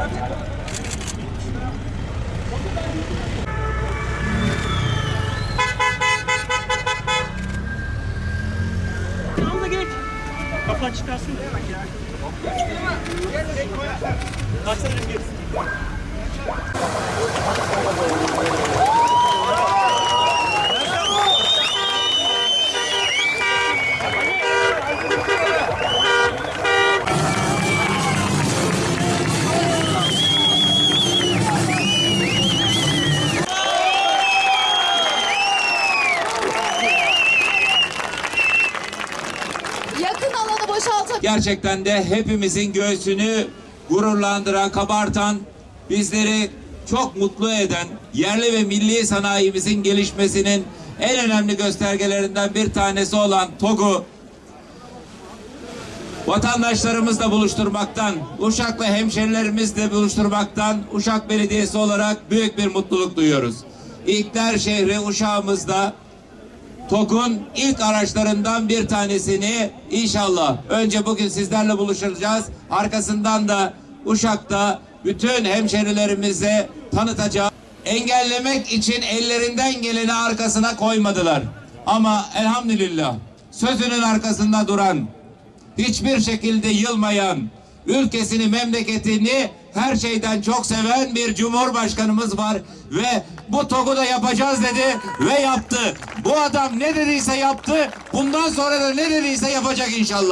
Al da geç. Kafa çıkarsın. Kaçsana gerisi. Gerçekten de hepimizin göğsünü gururlandıran, kabartan, bizleri çok mutlu eden yerli ve milli sanayimizin gelişmesinin en önemli göstergelerinden bir tanesi olan TOG'u vatandaşlarımızla buluşturmaktan, Uşak'la hemşerilerimizle buluşturmaktan Uşak Belediyesi olarak büyük bir mutluluk duyuyoruz. İlkler şehri Uşak'ımızda TOG'un ilk araçlarından bir tanesini inşallah önce bugün sizlerle buluşacağız. Arkasından da Uşak'ta bütün hemşerilerimize tanıtacağız. Engellemek için ellerinden geleni arkasına koymadılar. Ama elhamdülillah sözünün arkasında duran, hiçbir şekilde yılmayan, ülkesini, memleketini her şeyden çok seven bir cumhurbaşkanımız var ve bu TOG'u da yapacağız dedi ve yaptı. Bu adam ne dediyse yaptı. Bundan sonra da ne dediyse yapacak inşallah.